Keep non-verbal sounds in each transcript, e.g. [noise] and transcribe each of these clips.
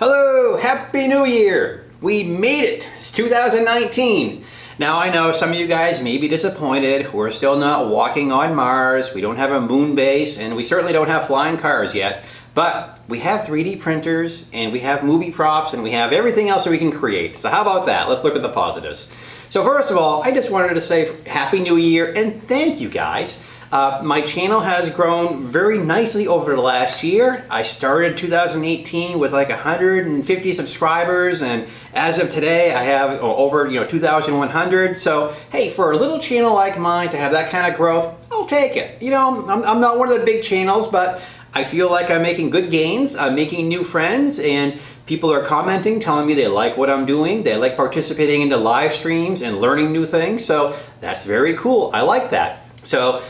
Hello, Happy New Year! We made it! It's 2019! Now I know some of you guys may be disappointed. We're still not walking on Mars, we don't have a moon base, and we certainly don't have flying cars yet. But we have 3D printers, and we have movie props, and we have everything else that we can create. So how about that? Let's look at the positives. So first of all, I just wanted to say Happy New Year and thank you guys. Uh, my channel has grown very nicely over the last year. I started 2018 with like 150 subscribers and as of today I have over you know 2,100. So hey, for a little channel like mine to have that kind of growth, I'll take it. You know, I'm, I'm not one of the big channels, but I feel like I'm making good gains. I'm making new friends and people are commenting, telling me they like what I'm doing. They like participating into live streams and learning new things. So that's very cool. I like that. So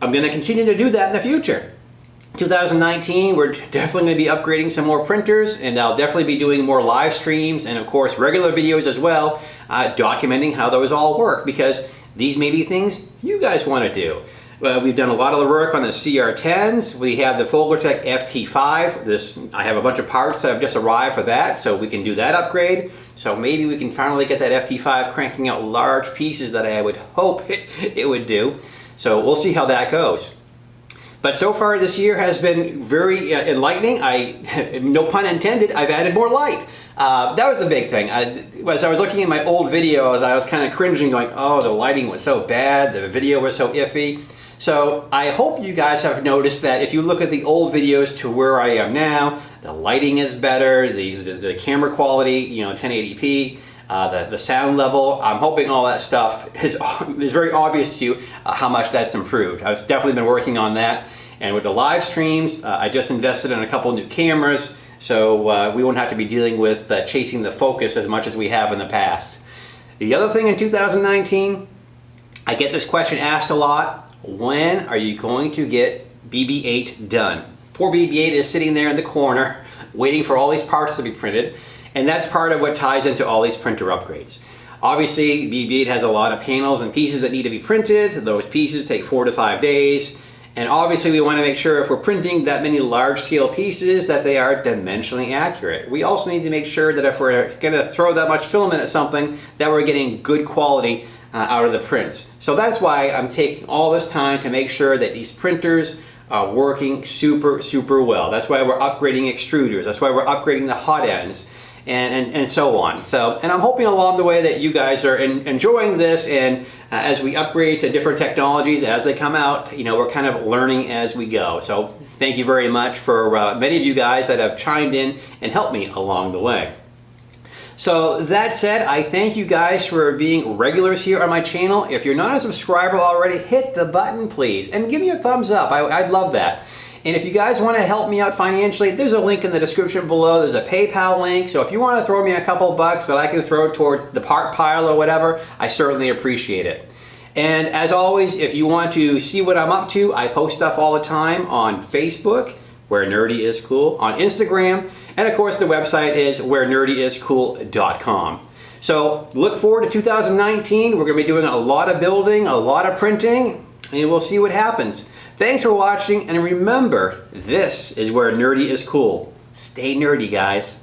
I'm going to continue to do that in the future. 2019, we're definitely going to be upgrading some more printers and I'll definitely be doing more live streams and of course regular videos as well, uh, documenting how those all work because these may be things you guys want to do. Uh, we've done a lot of the work on the CR10s. We have the Folgertech FT5. This I have a bunch of parts that have just arrived for that, so we can do that upgrade. So maybe we can finally get that FT5 cranking out large pieces that I would hope it, [laughs] it would do. So we'll see how that goes. But so far this year has been very uh, enlightening. I, [laughs] no pun intended, I've added more light. Uh, that was the big thing. I, as I was looking at my old videos, I was kind of cringing going, oh, the lighting was so bad, the video was so iffy. So I hope you guys have noticed that if you look at the old videos to where I am now, the lighting is better, the, the, the camera quality, you know, 1080p, uh, the, the sound level. I'm hoping all that stuff is, [laughs] is very obvious to you uh, how much that's improved. I've definitely been working on that. And with the live streams, uh, I just invested in a couple new cameras, so uh, we won't have to be dealing with uh, chasing the focus as much as we have in the past. The other thing in 2019, I get this question asked a lot. When are you going to get BB-8 done? Poor BB-8 is sitting there in the corner [laughs] waiting for all these parts to be printed. And that's part of what ties into all these printer upgrades. Obviously, BB-8 has a lot of panels and pieces that need to be printed. Those pieces take four to five days. And obviously we want to make sure if we're printing that many large scale pieces that they are dimensionally accurate. We also need to make sure that if we're going to throw that much filament at something that we're getting good quality uh, out of the prints. So that's why I'm taking all this time to make sure that these printers are working super, super well. That's why we're upgrading extruders. That's why we're upgrading the hot ends and, and, and so on. So, and I'm hoping along the way that you guys are in, enjoying this and uh, as we upgrade to different technologies as they come out, you know, we're kind of learning as we go. So thank you very much for uh, many of you guys that have chimed in and helped me along the way. So that said, I thank you guys for being regulars here on my channel. If you're not a subscriber already, hit the button please and give me a thumbs up. I, would love that. And if you guys want to help me out financially, there's a link in the description below. There's a PayPal link. So if you want to throw me a couple bucks that I can throw towards the part pile or whatever, I certainly appreciate it. And as always, if you want to see what I'm up to, I post stuff all the time on Facebook, where nerdy is cool, on Instagram, and of course the website is where nerdyiscool.com. So look forward to 2019. We're going to be doing a lot of building, a lot of printing, and we'll see what happens. Thanks for watching, and remember, this is where nerdy is cool. Stay nerdy, guys.